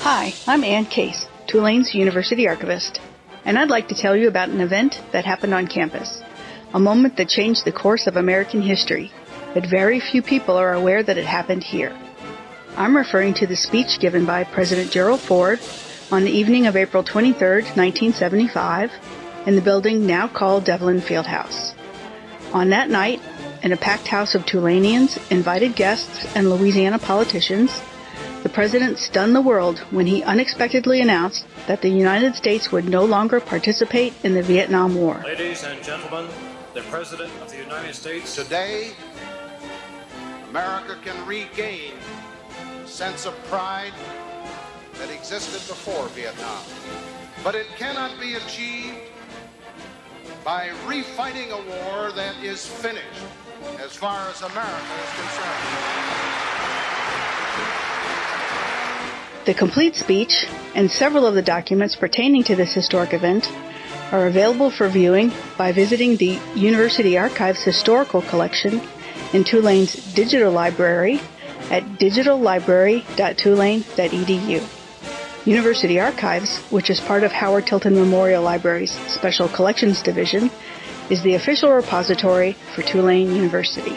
Hi, I'm Ann Case, Tulane's University Archivist, and I'd like to tell you about an event that happened on campus. A moment that changed the course of American history, but very few people are aware that it happened here. I'm referring to the speech given by President Gerald Ford on the evening of April 23, 1975, in the building now called Devlin Fieldhouse. On that night, in a packed house of Tulanians, invited guests, and Louisiana politicians, the president stunned the world when he unexpectedly announced that the United States would no longer participate in the Vietnam War. Ladies and gentlemen, the President of the United States. Today, America can regain a sense of pride that existed before Vietnam. But it cannot be achieved by refighting a war that is finished as far as America is concerned. The complete speech and several of the documents pertaining to this historic event are available for viewing by visiting the University Archives Historical Collection in Tulane's digital library at digitallibrary.tulane.edu. University Archives, which is part of Howard Tilton Memorial Library's Special Collections Division, is the official repository for Tulane University.